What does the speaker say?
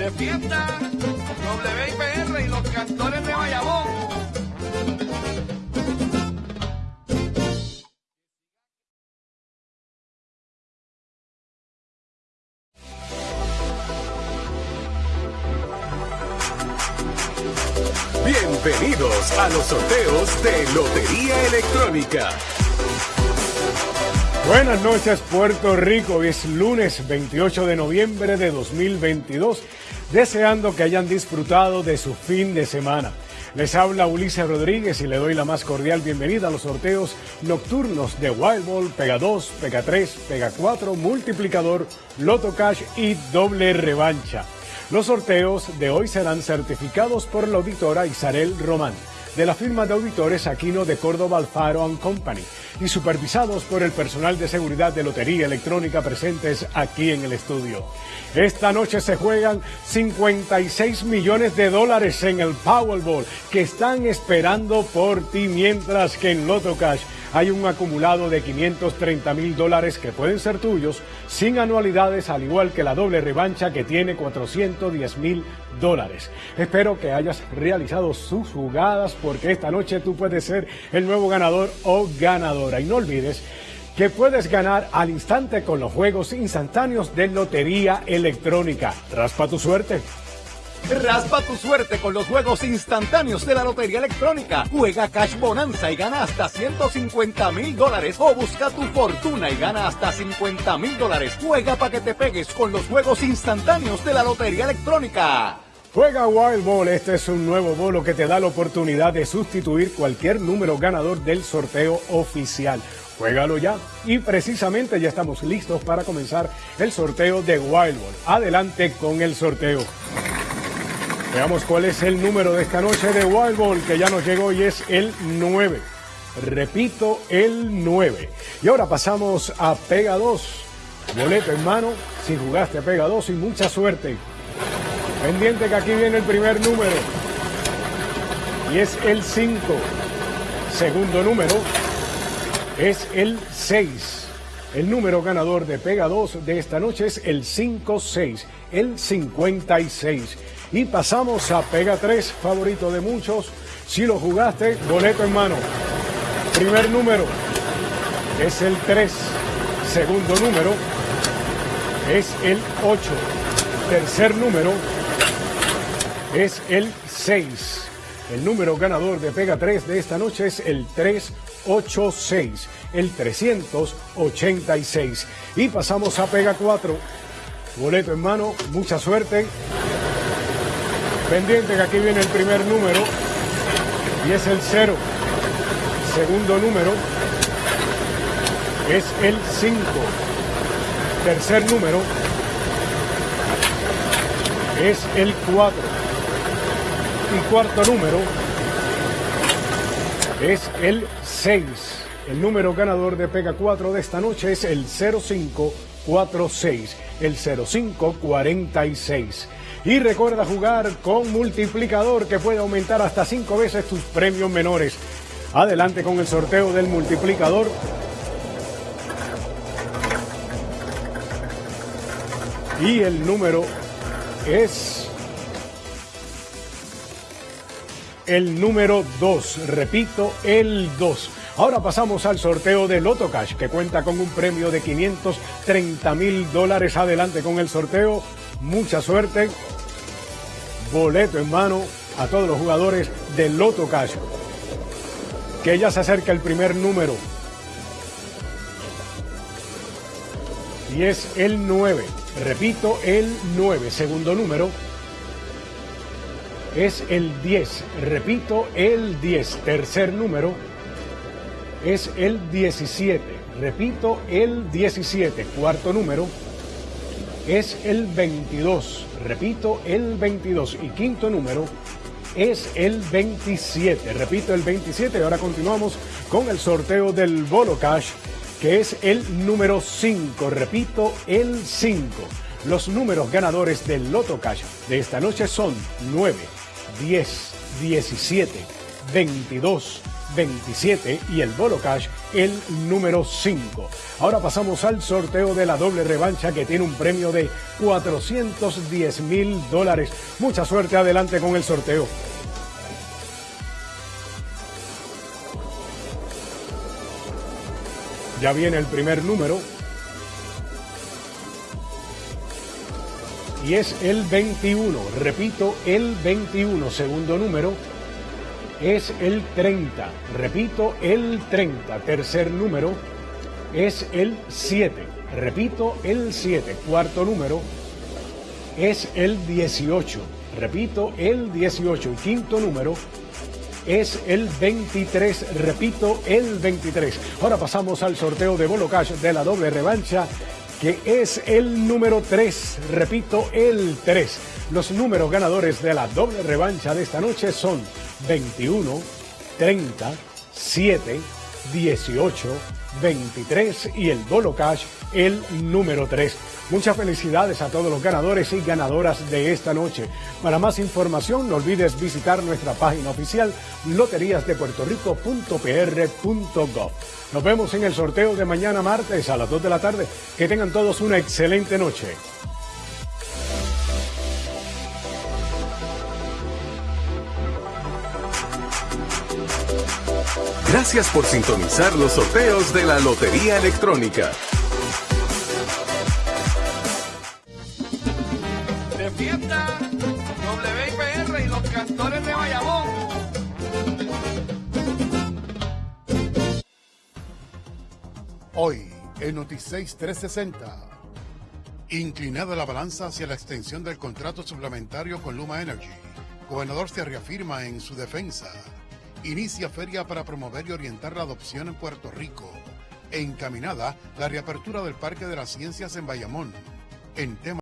de fiesta, WIPR y los cantores de Bayamón. Bienvenidos a los sorteos de Lotería Electrónica. Buenas noches Puerto Rico, hoy es lunes 28 de noviembre de 2022, deseando que hayan disfrutado de su fin de semana. Les habla Ulises Rodríguez y le doy la más cordial bienvenida a los sorteos nocturnos de Wild Ball, Pega 2, Pega 3, Pega 4, Multiplicador, Loto Cash y Doble Revancha. Los sorteos de hoy serán certificados por la auditora Isabel Román de la firma de auditores Aquino de Córdoba Alfaro Company y supervisados por el personal de seguridad de Lotería Electrónica presentes aquí en el estudio. Esta noche se juegan 56 millones de dólares en el Powerball que están esperando por ti mientras que en Loto Cash hay un acumulado de 530 mil dólares que pueden ser tuyos sin anualidades, al igual que la doble revancha que tiene 410 mil dólares. Espero que hayas realizado sus jugadas porque esta noche tú puedes ser el nuevo ganador o ganadora. Y no olvides que puedes ganar al instante con los juegos instantáneos de Lotería Electrónica. Raspa tu suerte. Raspa tu suerte con los juegos instantáneos de la Lotería Electrónica. Juega Cash Bonanza y gana hasta 150 mil dólares. O busca tu fortuna y gana hasta 50 mil dólares. Juega para que te pegues con los juegos instantáneos de la Lotería Electrónica. Juega Wild Ball, este es un nuevo bolo que te da la oportunidad de sustituir cualquier número ganador del sorteo oficial. Juégalo ya y precisamente ya estamos listos para comenzar el sorteo de Wild Ball. Adelante con el sorteo. Veamos cuál es el número de esta noche de Wild Ball que ya nos llegó y es el 9. Repito, el 9. Y ahora pasamos a Pega 2. Boleto en mano, si jugaste a Pega 2 y mucha suerte. Pendiente que aquí viene el primer número. Y es el 5. Segundo número es el 6. El número ganador de Pega 2 de esta noche es el 5-6, el 56. Y pasamos a Pega 3, favorito de muchos. Si lo jugaste, boleto en mano. Primer número es el 3. Segundo número es el 8. Tercer número es el 6. El número ganador de Pega 3 de esta noche es el 386, el 386. Y pasamos a Pega 4. Boleto en mano, mucha suerte. Pendiente que aquí viene el primer número y es el 0. Segundo número es el 5. Tercer número es el 4. Y cuarto número es el 6. El número ganador de Pega 4 de esta noche es el 0546, el 0546. Y recuerda jugar con multiplicador que puede aumentar hasta 5 veces tus premios menores. Adelante con el sorteo del multiplicador. Y el número es el número 2. Repito, el 2. Ahora pasamos al sorteo de Loto Cash, que cuenta con un premio de 530 mil dólares. Adelante con el sorteo. Mucha suerte boleto en mano a todos los jugadores del Loto Cash. Que ya se acerca el primer número. Y es el 9. Repito, el 9. Segundo número es el 10. Repito, el 10. Tercer número es el 17. Repito, el 17. Cuarto número es el 22. Repito, el 22. Y quinto número es el 27. Repito, el 27. Ahora continuamos con el sorteo del Bolo Cash, que es el número 5. Repito, el 5. Los números ganadores del Loto Cash de esta noche son 9, 10, 17, 22, 27 y el Bolo Cash el número 5. Ahora pasamos al sorteo de la doble revancha que tiene un premio de 410 mil dólares. Mucha suerte adelante con el sorteo. Ya viene el primer número. Y es el 21. Repito, el 21. Segundo número es el 30. Repito, el 30. Tercer número es el 7. Repito, el 7. Cuarto número es el 18. Repito, el 18. Y quinto número es el 23. Repito, el 23. Ahora pasamos al sorteo de Bolo Cash de la doble revancha, que es el número 3. Repito, el 3. Los números ganadores de la doble revancha de esta noche son 21, 30, 7, 18, 23 y el Bolo Cash el número 3. Muchas felicidades a todos los ganadores y ganadoras de esta noche. Para más información no olvides visitar nuestra página oficial loteriasdepuertorico.pr.gov. Nos vemos en el sorteo de mañana martes a las 2 de la tarde. Que tengan todos una excelente noche. Gracias por sintonizar los sorteos de la Lotería Electrónica. De fiesta, WIPR y los cantores de Bayamón. Hoy, en Noticias 360. Inclinada la balanza hacia la extensión del contrato suplementario con Luma Energy, gobernador se reafirma en su defensa. Inicia feria para promover y orientar la adopción en Puerto Rico. Encaminada la reapertura del Parque de las Ciencias en Bayamón. En tema